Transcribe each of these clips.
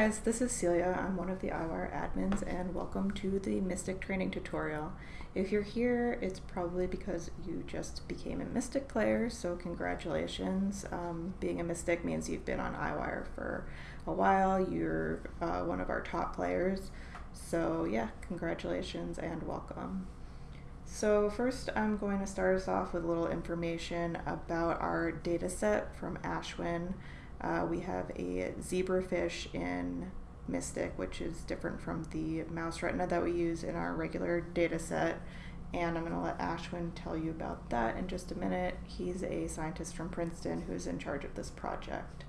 guys, this is Celia. I'm one of the EyeWire admins and welcome to the Mystic training tutorial. If you're here, it's probably because you just became a Mystic player, so congratulations. Um, being a Mystic means you've been on EyeWire for a while, you're uh, one of our top players, so yeah, congratulations and welcome. So first I'm going to start us off with a little information about our data set from Ashwin. Uh, we have a zebrafish in Mystic, which is different from the mouse retina that we use in our regular data set. And I'm going to let Ashwin tell you about that in just a minute. He's a scientist from Princeton who's in charge of this project.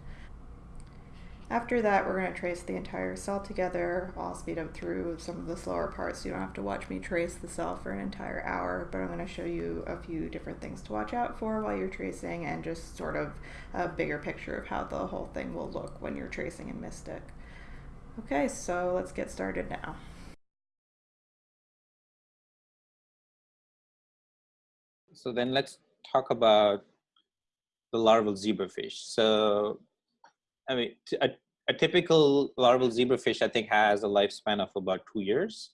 After that, we're going to trace the entire cell together. I'll speed up through some of the slower parts so you don't have to watch me trace the cell for an entire hour, but I'm going to show you a few different things to watch out for while you're tracing and just sort of a bigger picture of how the whole thing will look when you're tracing in Mystic. Okay, so let's get started now. So then let's talk about the larval zebrafish. So I mean, a, typical larval zebrafish, I think, has a lifespan of about two years.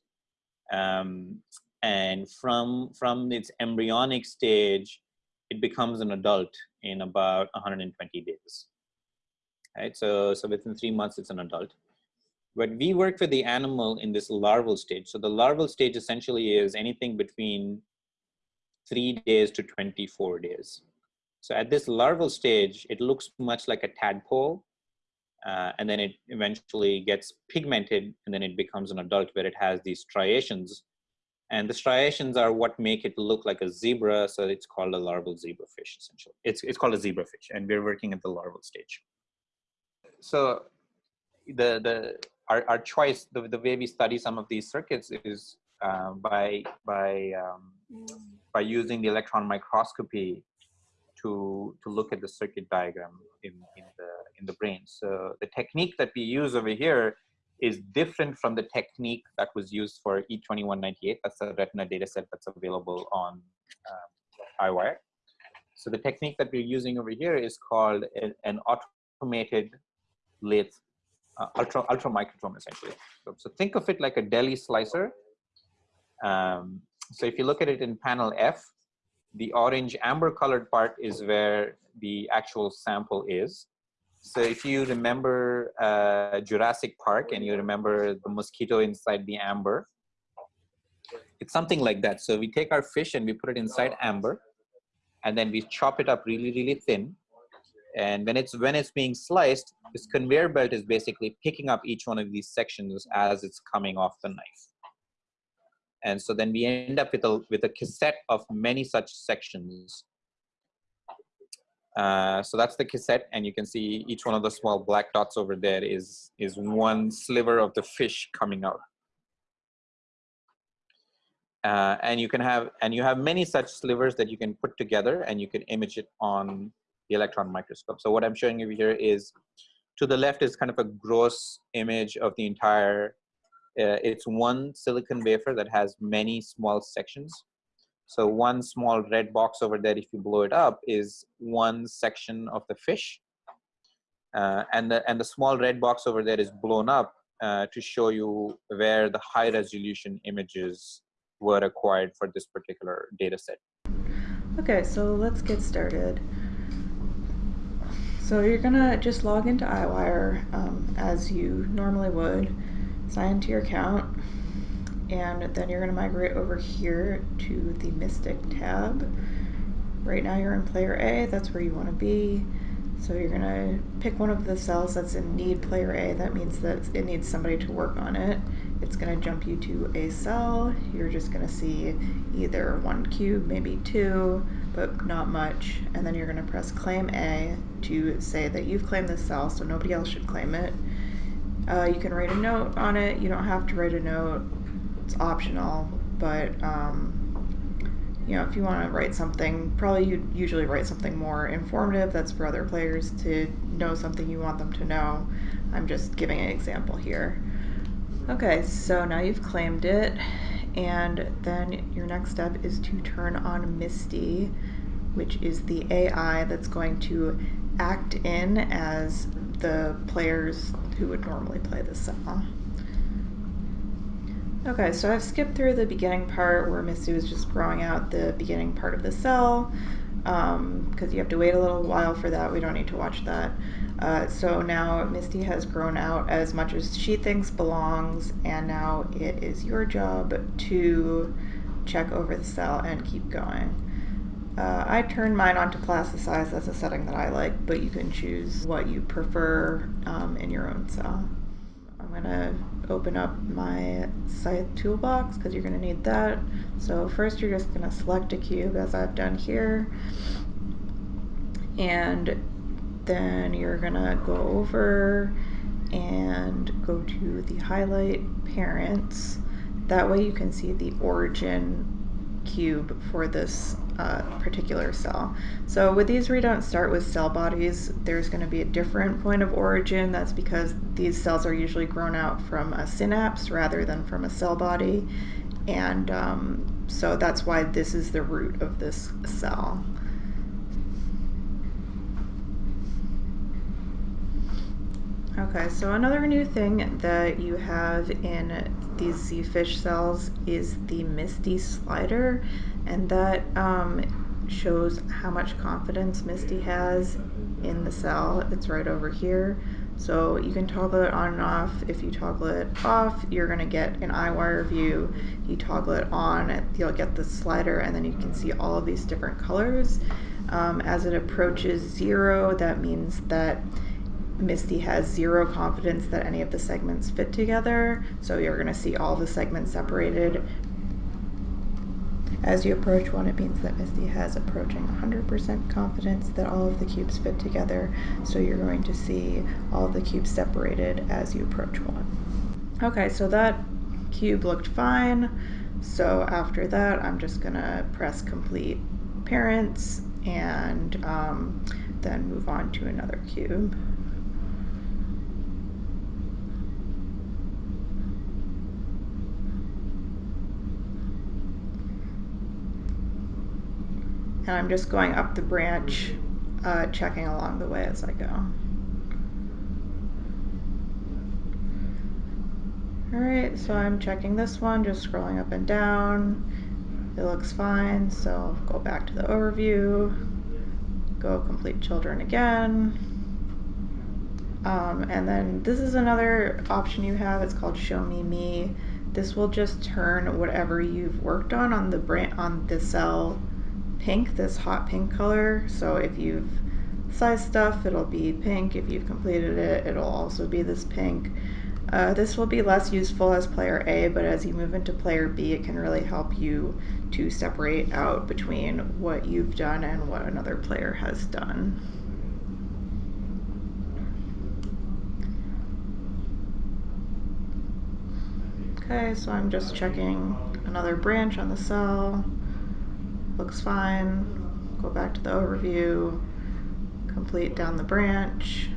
Um, and from, from its embryonic stage, it becomes an adult in about 120 days. Right, so, so within three months, it's an adult. But we work with the animal in this larval stage. So the larval stage essentially is anything between three days to 24 days. So at this larval stage, it looks much like a tadpole uh, and then it eventually gets pigmented and then it becomes an adult where it has these striations. And the striations are what make it look like a zebra so it's called a larval zebrafish essentially. It's, it's called a zebrafish and we're working at the larval stage. So the the our, our choice the, the way we study some of these circuits is uh, by by um, by using the electron microscopy to to look at the circuit diagram in, in the in the brain. So the technique that we use over here is different from the technique that was used for E2198. That's a retina data set that's available on um, EyeWire. So the technique that we're using over here is called a, an automated lathe, uh, ultra, ultra microtome essentially. So, so, think of it like a deli slicer. Um, so if you look at it in panel F, the orange amber colored part is where the actual sample is. So if you remember uh, Jurassic Park and you remember the mosquito inside the amber, it's something like that. So we take our fish and we put it inside amber and then we chop it up really, really thin. And when it's, when it's being sliced, this conveyor belt is basically picking up each one of these sections as it's coming off the knife. And so then we end up with a, with a cassette of many such sections uh, so that's the cassette and you can see each one of the small black dots over there is, is one sliver of the fish coming out. Uh, and you can have, and you have many such slivers that you can put together and you can image it on the electron microscope. So what I'm showing you here is, to the left is kind of a gross image of the entire, uh, it's one silicon wafer that has many small sections. So one small red box over there, if you blow it up, is one section of the fish. Uh, and, the, and the small red box over there is blown up uh, to show you where the high resolution images were acquired for this particular data set. Okay, so let's get started. So you're gonna just log into EyeWire um, as you normally would, sign into your account, and then you're going to migrate over here to the Mystic tab. Right now you're in player A, that's where you want to be. So you're going to pick one of the cells that's in need player A, that means that it needs somebody to work on it. It's going to jump you to a cell, you're just going to see either one cube, maybe two, but not much. And then you're going to press claim A to say that you've claimed this cell so nobody else should claim it. Uh, you can write a note on it, you don't have to write a note it's optional, but um, you know, if you want to write something, probably you usually write something more informative that's for other players to know something you want them to know. I'm just giving an example here. Okay, so now you've claimed it, and then your next step is to turn on Misty, which is the AI that's going to act in as the player's who would normally play this cell. Okay, so I've skipped through the beginning part where Misty was just growing out the beginning part of the cell because um, you have to wait a little while for that. We don't need to watch that. Uh, so now Misty has grown out as much as she thinks belongs, and now it is your job to check over the cell and keep going. Uh, I turned mine on to plasticize, that's a setting that I like, but you can choose what you prefer um, in your own cell. I'm gonna open up my scythe toolbox because you're gonna need that. So first you're just gonna select a cube as I've done here. And then you're gonna go over and go to the highlight parents. That way you can see the origin cube for this uh, particular cell. So with these we don't start with cell bodies. There's going to be a different point of origin. That's because these cells are usually grown out from a synapse rather than from a cell body. And um, so that's why this is the root of this cell. Okay, so another new thing that you have in these Z-fish cells is the Misty slider, and that um, shows how much confidence Misty has in the cell. It's right over here. So you can toggle it on and off. If you toggle it off, you're gonna get an EyeWire view. You toggle it on, you'll get the slider, and then you can see all of these different colors. Um, as it approaches zero, that means that Misty has zero confidence that any of the segments fit together, so you're going to see all the segments separated. As you approach one, it means that Misty has approaching 100% confidence that all of the cubes fit together, so you're going to see all the cubes separated as you approach one. Okay, so that cube looked fine, so after that I'm just going to press complete parents and um, then move on to another cube. And I'm just going up the branch, uh, checking along the way as I go. Alright, so I'm checking this one, just scrolling up and down. It looks fine, so go back to the overview, go complete children again. Um, and then this is another option you have, it's called Show Me Me. This will just turn whatever you've worked on on the brand on the cell pink, this hot pink color. So if you've scythed stuff, it'll be pink. If you've completed it, it'll also be this pink. Uh, this will be less useful as player A, but as you move into player B, it can really help you to separate out between what you've done and what another player has done. Okay, so I'm just checking another branch on the cell looks fine. Go back to the overview, complete down the branch.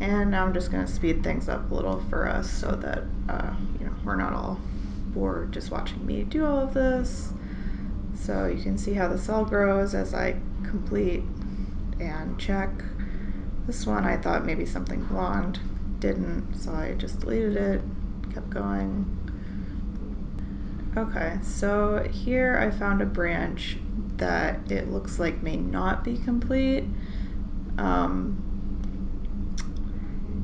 And now I'm just gonna speed things up a little for us so that, uh, you know, we're not all bored just watching me do all of this. So you can see how the cell grows as I complete and check. This one I thought maybe something belonged, didn't, so I just deleted it, kept going. Okay, so here I found a branch that it looks like may not be complete. Um,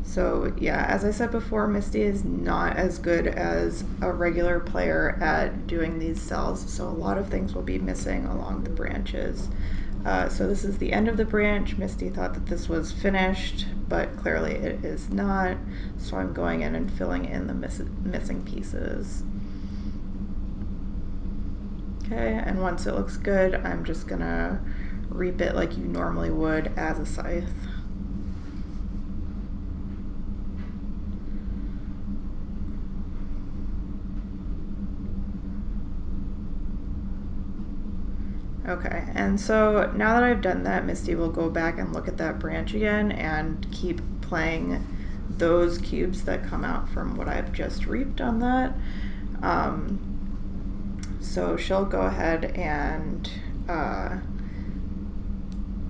so yeah, as I said before, Misty is not as good as a regular player at doing these cells, so a lot of things will be missing along the branches. Uh, so this is the end of the branch. Misty thought that this was finished, but clearly it is not. So I'm going in and filling in the miss missing pieces. Okay, and once it looks good, I'm just gonna reap it like you normally would as a scythe. Okay, and so now that I've done that, Misty will go back and look at that branch again and keep playing those cubes that come out from what I've just reaped on that. Um, so she'll go ahead and uh,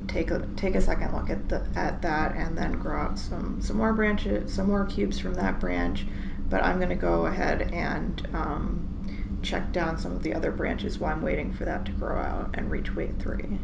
take a take a second look at the at that and then grow out some some more branches, some more cubes from that branch. But I'm gonna go ahead and um, check down some of the other branches while I'm waiting for that to grow out and reach weight three.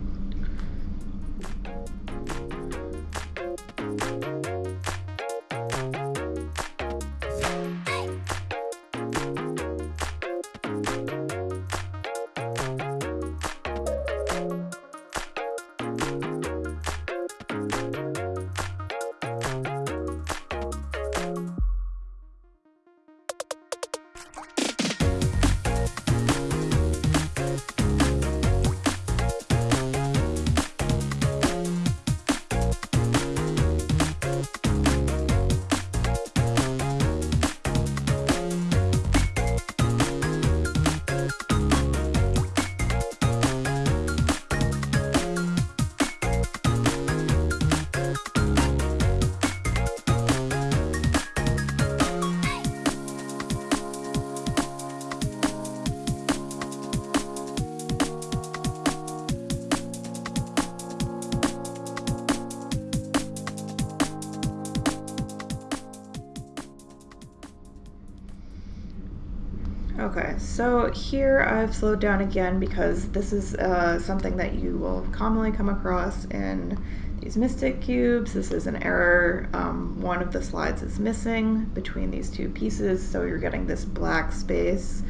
So here I've slowed down again because this is uh, something that you will commonly come across in these Mystic cubes. This is an error. Um, one of the slides is missing between these two pieces, so you're getting this black space.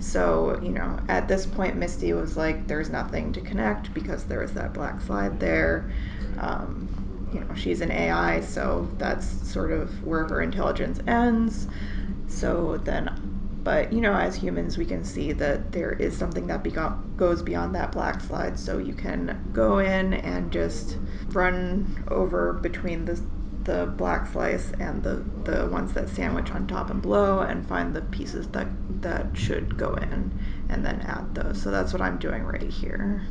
So, you know, at this point, Misty was like, there's nothing to connect because there was that black slide there. Um, you know, she's an AI, so that's sort of where her intelligence ends. So then but you know, as humans, we can see that there is something that goes beyond that black slide. So you can go in and just run over between the the black slice and the the ones that sandwich on top and below, and find the pieces that that should go in, and then add those. So that's what I'm doing right here.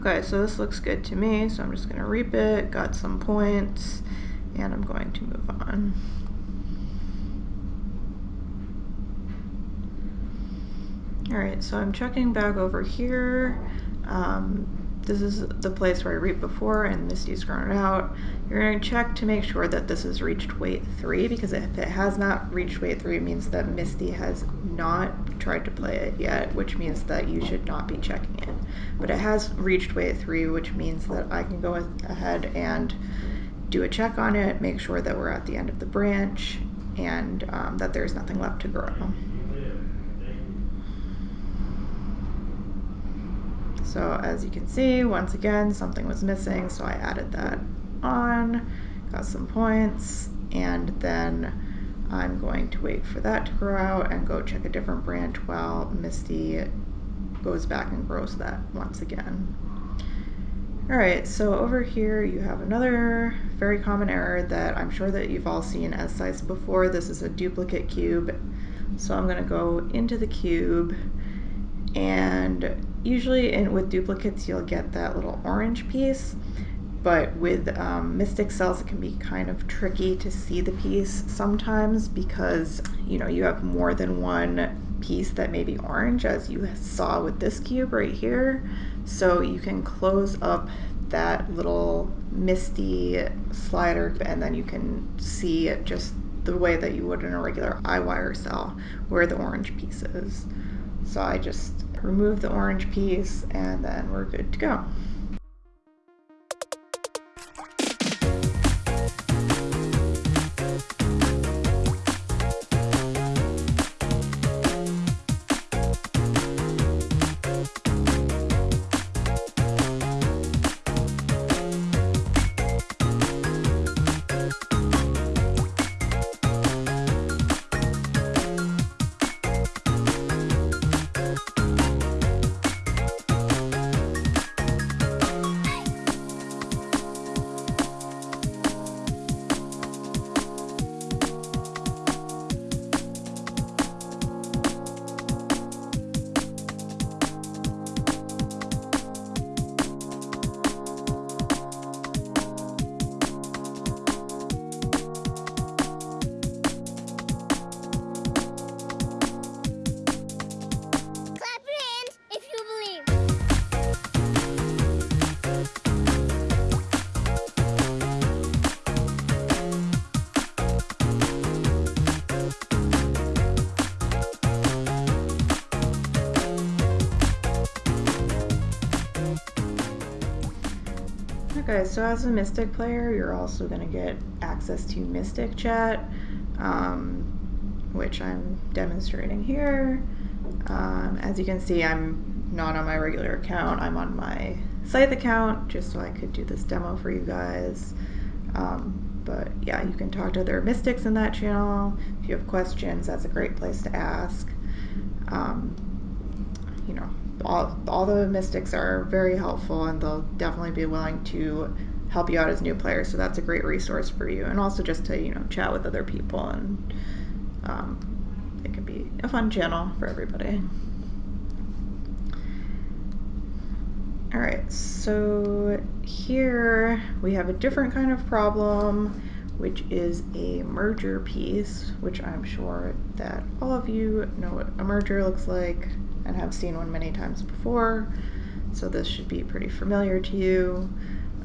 Okay, so this looks good to me, so I'm just going to reap it, got some points, and I'm going to move on. Alright, so I'm checking back over here. Um, this is the place where I reaped before and Misty's grown out. You're going to check to make sure that this has reached weight 3 because if it has not reached weight 3 it means that Misty has not tried to play it yet, which means that you should not be checking it. But it has reached weight 3, which means that I can go ahead and do a check on it, make sure that we're at the end of the branch, and um, that there's nothing left to grow. So as you can see, once again, something was missing, so I added that on, got some points, and then I'm going to wait for that to grow out and go check a different branch while Misty goes back and grows that once again. Alright, so over here you have another very common error that I'm sure that you've all seen as scythes before. This is a duplicate cube. So I'm going to go into the cube and usually in, with duplicates you'll get that little orange piece. But with um, mystic cells it can be kind of tricky to see the piece sometimes because you know you have more than one piece that may be orange as you saw with this cube right here. So you can close up that little misty slider and then you can see it just the way that you would in a regular wire cell where the orange piece is so I just remove the orange piece and then we're good to go. Okay, so as a Mystic player, you're also going to get access to Mystic Chat, um, which I'm demonstrating here. Um, as you can see, I'm not on my regular account. I'm on my Scythe account just so I could do this demo for you guys. Um, but yeah, you can talk to other mystics in that channel. If you have questions, that's a great place to ask. Um, you know, all, all the mystics are very helpful and they'll definitely be willing to help you out as new players. So that's a great resource for you. And also just to, you know, chat with other people and um, it can be a fun channel for everybody. All right, so here we have a different kind of problem, which is a merger piece, which I'm sure that all of you know what a merger looks like and have seen one many times before. So this should be pretty familiar to you.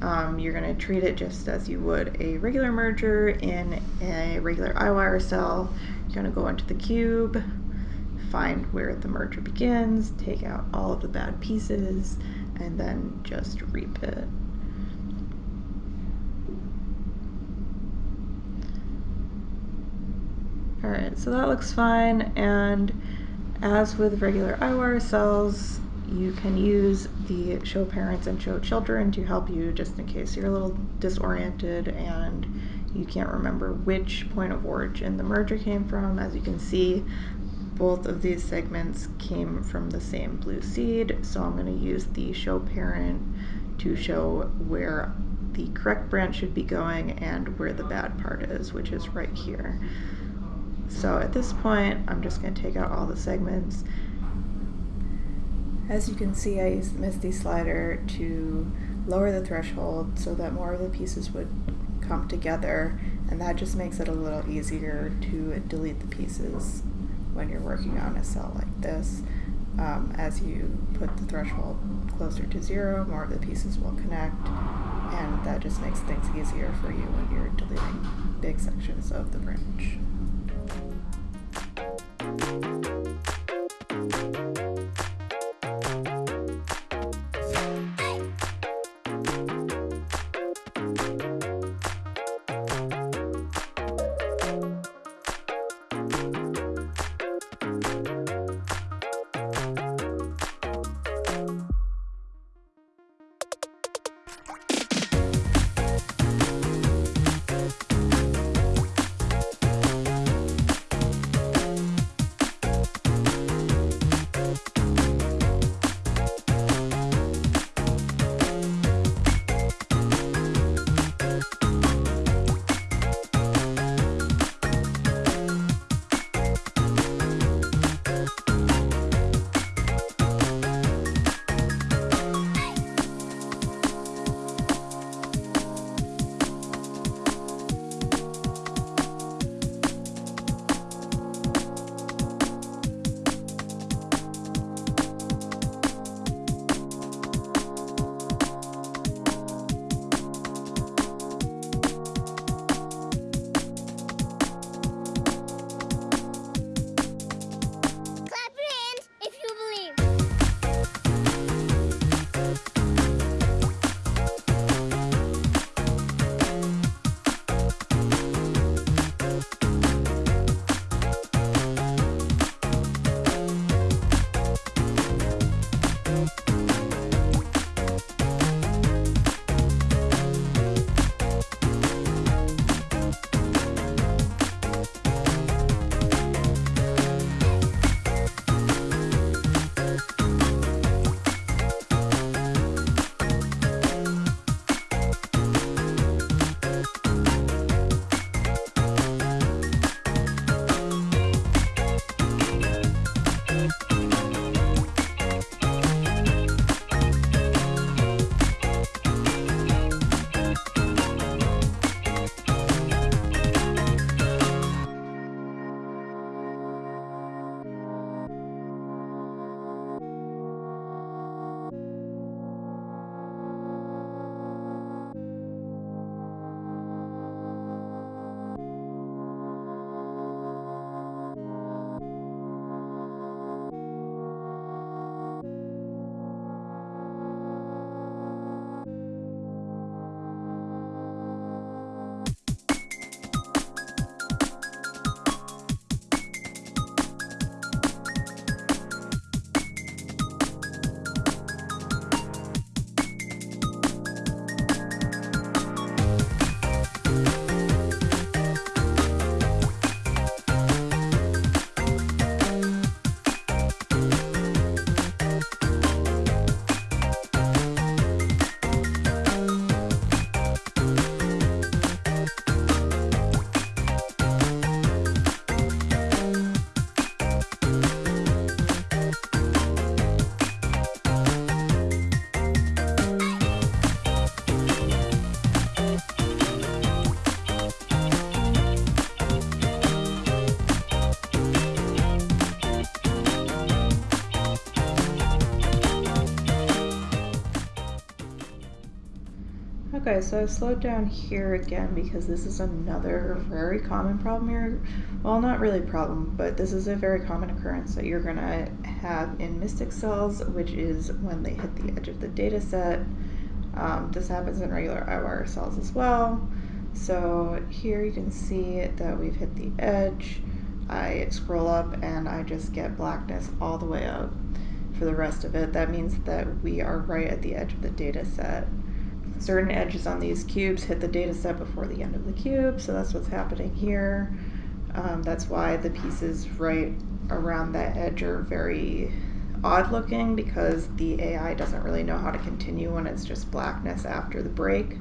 Um, you're going to treat it just as you would a regular merger in a regular EyeWire cell. You're going to go into the cube, find where the merger begins, take out all of the bad pieces, and then just reap it. Alright, so that looks fine, and as with regular EyeWire cells, you can use the show parents and show children to help you just in case you're a little disoriented and you can't remember which point of origin the merger came from. As you can see, both of these segments came from the same blue seed, so I'm going to use the show parent to show where the correct branch should be going and where the bad part is, which is right here. So at this point, I'm just going to take out all the segments. As you can see, I used the Misty slider to lower the threshold so that more of the pieces would come together, and that just makes it a little easier to delete the pieces when you're working on a cell like this. Um, as you put the threshold closer to zero, more of the pieces will connect, and that just makes things easier for you when you're deleting big sections of the branch. Thank you. So I've slowed down here again because this is another very common problem here. Well, not really problem, but this is a very common occurrence that you're gonna have in Mystic cells, which is when they hit the edge of the data set. Um, this happens in regular EyeWire cells as well. So here you can see that we've hit the edge. I scroll up and I just get blackness all the way up for the rest of it. That means that we are right at the edge of the data set certain edges on these cubes hit the data set before the end of the cube, so that's what's happening here. Um, that's why the pieces right around that edge are very odd looking because the AI doesn't really know how to continue when it's just blackness after the break.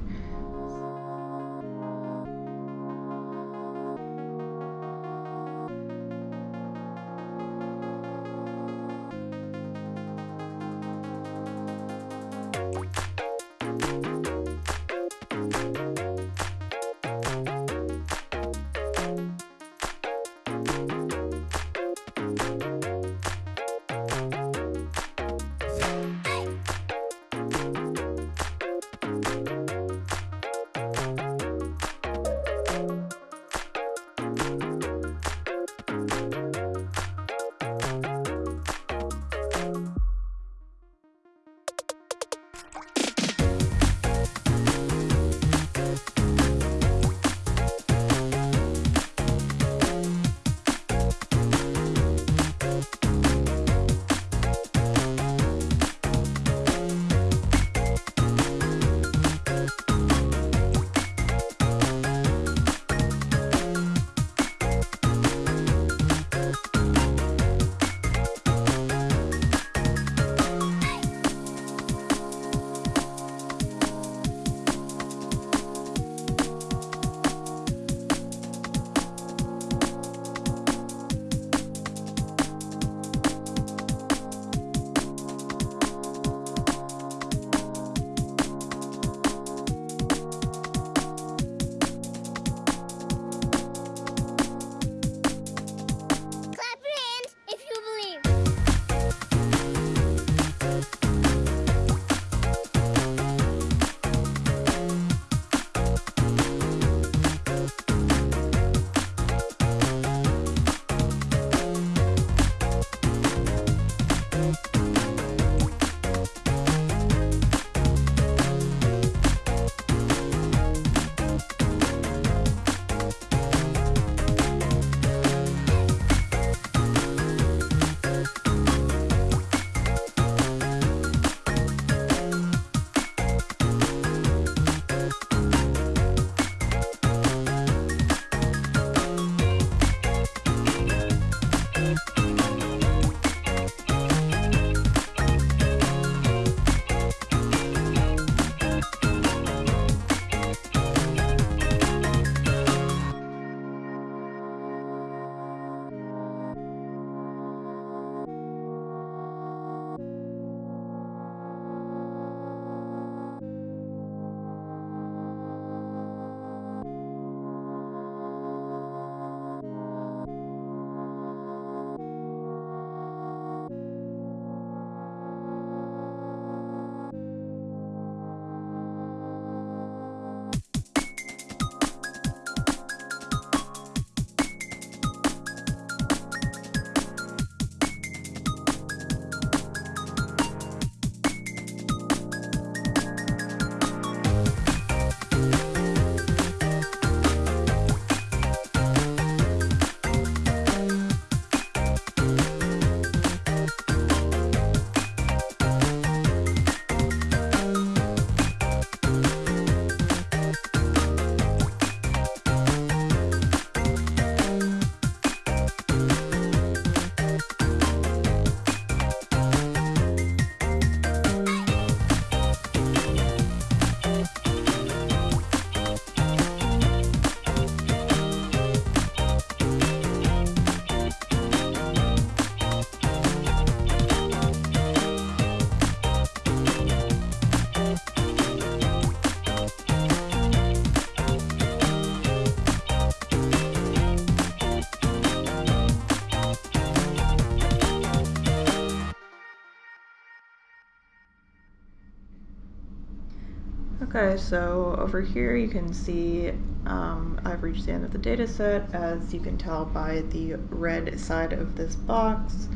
Okay, so over here you can see um, I've reached the end of the data set as you can tell by the red side of this box.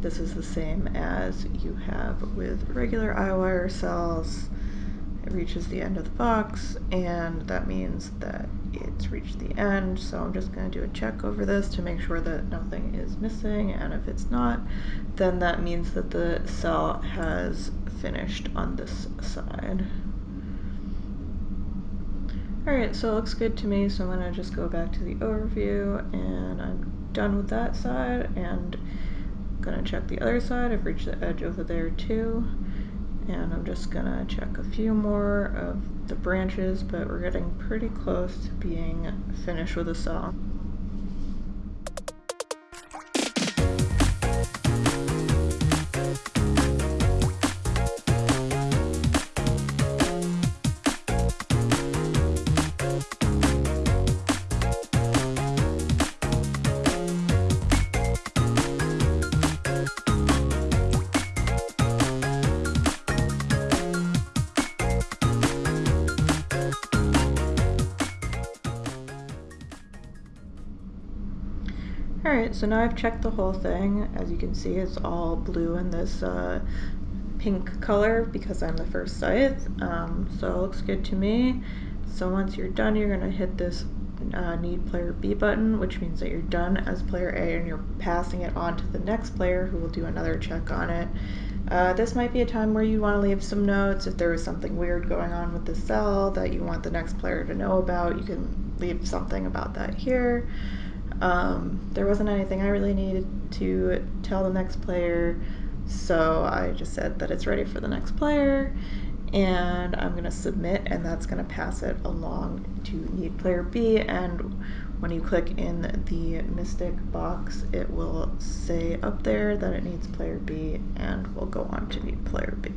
This is the same as you have with regular EyeWire cells. It reaches the end of the box and that means that it's reached the end. So I'm just going to do a check over this to make sure that nothing is missing and if it's not then that means that the cell has finished on this side. Alright, so it looks good to me, so I'm going to just go back to the overview, and I'm done with that side, and I'm going to check the other side. I've reached the edge over there too, and I'm just going to check a few more of the branches, but we're getting pretty close to being finished with the saw. Alright, so now I've checked the whole thing. As you can see, it's all blue in this uh, pink color because I'm the first scythe. Um, so it looks good to me. So once you're done, you're going to hit this uh, need player B button, which means that you're done as player A and you're passing it on to the next player who will do another check on it. Uh, this might be a time where you want to leave some notes. If there is something weird going on with the cell that you want the next player to know about, you can leave something about that here. Um, there wasn't anything I really needed to tell the next player, so I just said that it's ready for the next player, and I'm going to submit, and that's going to pass it along to need player B, and when you click in the Mystic box, it will say up there that it needs player B, and we'll go on to need player B.